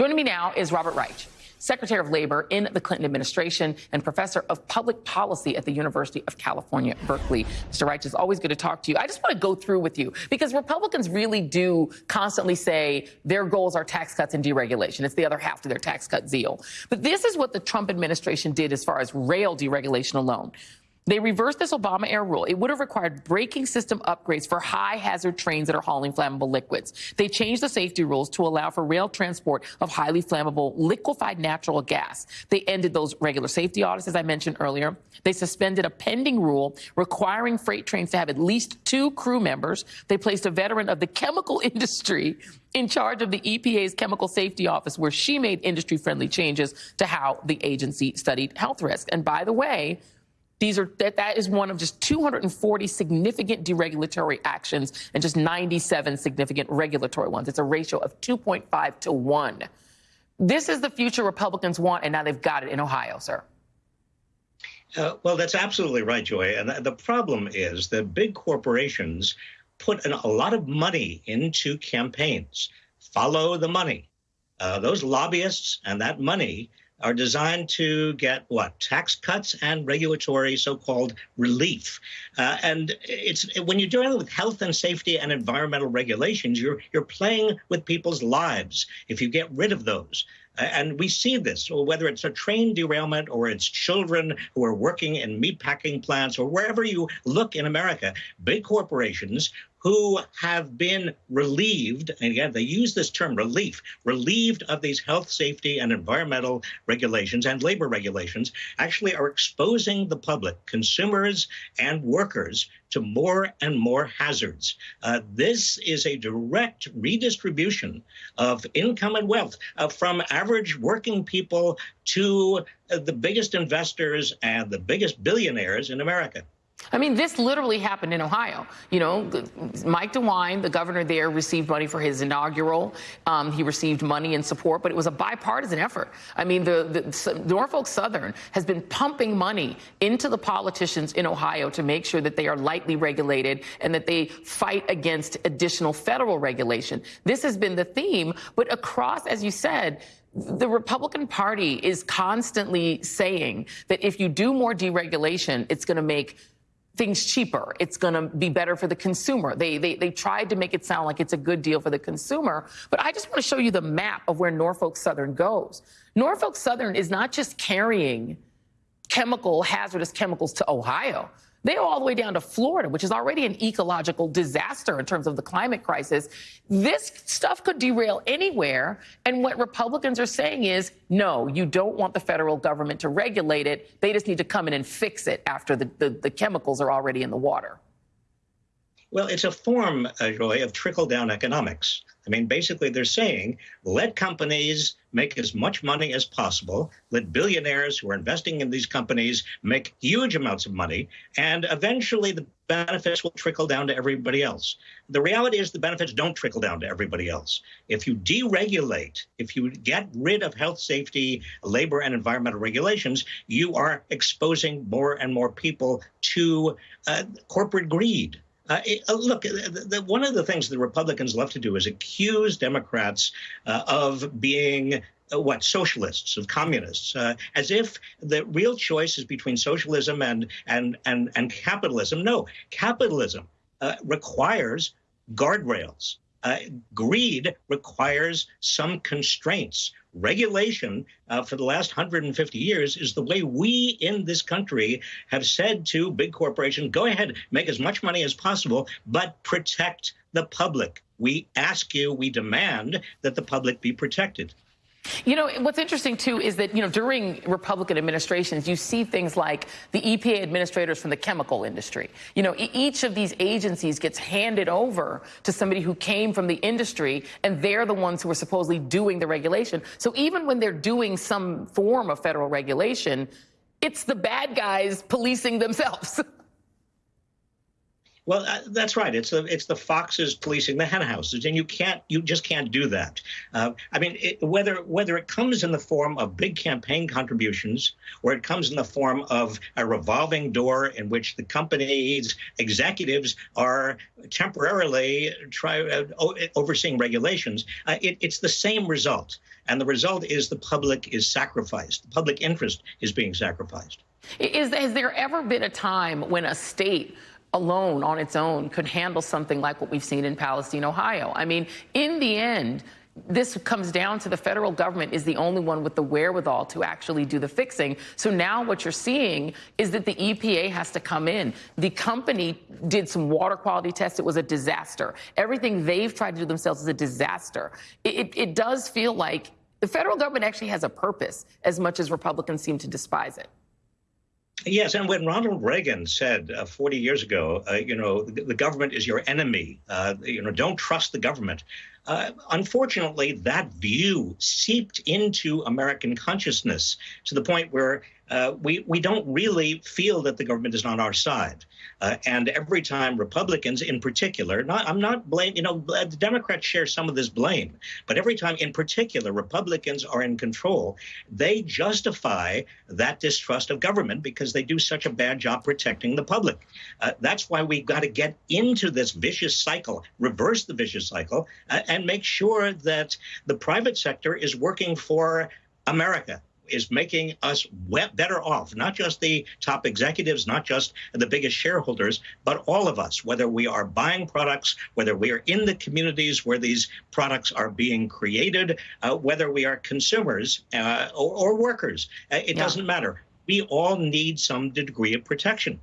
Joining me now is Robert Reich. Secretary of Labor in the Clinton administration and professor of public policy at the University of California, Berkeley. Mr. Reich, it's always good to talk to you. I just want to go through with you because Republicans really do constantly say their goals are tax cuts and deregulation. It's the other half to their tax cut zeal. But this is what the Trump administration did as far as rail deregulation alone. They reversed this Obama era rule. It would have required braking system upgrades for high hazard trains that are hauling flammable liquids. They changed the safety rules to allow for rail transport of highly flammable liquefied natural gas. They ended those regular safety audits, as I mentioned earlier. They suspended a pending rule requiring freight trains to have at least two crew members. They placed a veteran of the chemical industry in charge of the EPA's Chemical Safety Office, where she made industry friendly changes to how the agency studied health risks. And by the way, these are that, that is one of just 240 significant deregulatory actions and just 97 significant regulatory ones. It's a ratio of 2.5 to 1. This is the future Republicans want, and now they've got it in Ohio, sir. Uh, well, that's absolutely right, Joy. And the problem is that big corporations put an, a lot of money into campaigns. Follow the money. Uh, those lobbyists and that money are designed to get what tax cuts and regulatory so-called relief. Uh, and it's when you're dealing with health and safety and environmental regulations, you're you're playing with people's lives. If you get rid of those, and we see this, whether it's a train derailment or it's children who are working in meatpacking plants or wherever you look in America, big corporations who have been relieved, and again, they use this term relief, relieved of these health, safety, and environmental regulations and labor regulations, actually are exposing the public, consumers and workers, to more and more hazards. Uh, this is a direct redistribution of income and wealth uh, from average working people to uh, the biggest investors and the biggest billionaires in America. I mean, this literally happened in Ohio. You know, Mike DeWine, the governor there, received money for his inaugural. Um, he received money and support, but it was a bipartisan effort. I mean, the, the, Norfolk Southern has been pumping money into the politicians in Ohio to make sure that they are lightly regulated and that they fight against additional federal regulation. This has been the theme, but across, as you said, the Republican Party is constantly saying that if you do more deregulation, it's going to make things cheaper. It's going to be better for the consumer. They, they, they tried to make it sound like it's a good deal for the consumer. But I just want to show you the map of where Norfolk Southern goes. Norfolk Southern is not just carrying chemical, hazardous chemicals to Ohio. They go all the way down to Florida, which is already an ecological disaster in terms of the climate crisis. This stuff could derail anywhere. And what Republicans are saying is, no, you don't want the federal government to regulate it. They just need to come in and fix it after the, the, the chemicals are already in the water. Well, it's a form, uh, Joy, of trickle down economics. I mean, basically, they're saying let companies make as much money as possible, let billionaires who are investing in these companies make huge amounts of money, and eventually the benefits will trickle down to everybody else. The reality is the benefits don't trickle down to everybody else. If you deregulate, if you get rid of health, safety, labor, and environmental regulations, you are exposing more and more people to uh, corporate greed uh, uh, look, the, the, one of the things the Republicans love to do is accuse Democrats uh, of being uh, what socialists of communists uh, as if the real choice is between socialism and and and and capitalism no capitalism uh, requires guardrails uh, greed requires some constraints. Regulation uh, for the last 150 years is the way we in this country have said to big corporations go ahead, make as much money as possible, but protect the public. We ask you, we demand that the public be protected. You know, what's interesting too is that, you know, during Republican administrations, you see things like the EPA administrators from the chemical industry. You know, each of these agencies gets handed over to somebody who came from the industry, and they're the ones who are supposedly doing the regulation. So even when they're doing some form of federal regulation, it's the bad guys policing themselves. Well, uh, that's right. It's the it's the foxes policing the henhouses, and you can't you just can't do that. Uh, I mean, it, whether whether it comes in the form of big campaign contributions or it comes in the form of a revolving door in which the company's executives are temporarily try uh, overseeing regulations, uh, it, it's the same result, and the result is the public is sacrificed. The public interest is being sacrificed. Is has there ever been a time when a state alone on its own could handle something like what we've seen in Palestine, Ohio. I mean, in the end, this comes down to the federal government is the only one with the wherewithal to actually do the fixing. So now what you're seeing is that the EPA has to come in. The company did some water quality tests. It was a disaster. Everything they've tried to do themselves is a disaster. It, it, it does feel like the federal government actually has a purpose as much as Republicans seem to despise it. Yes, and when Ronald Reagan said uh, 40 years ago, uh, you know, the, the, government is your enemy, uh, you know, don't trust the government. Uh, unfortunately, that view seeped into American consciousness to the point where uh, we we don't really feel that the government is on our side. Uh, and every time Republicans, in particular, not I'm not blame you know the Democrats share some of this blame, but every time, in particular, Republicans are in control, they justify that distrust of government because they do such a bad job protecting the public. Uh, that's why we've got to get into this vicious cycle, reverse the vicious cycle, uh, and make sure that the private sector is working for America is making us better off, not just the top executives, not just the biggest shareholders, but all of us, whether we are buying products, whether we are in the communities where these products are being created, uh, whether we are consumers uh, or, or, workers. Uh, it yeah. doesn't matter. We all need some degree of protection.